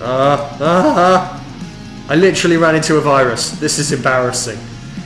Uh, uh, I literally ran into a virus. This is embarrassing.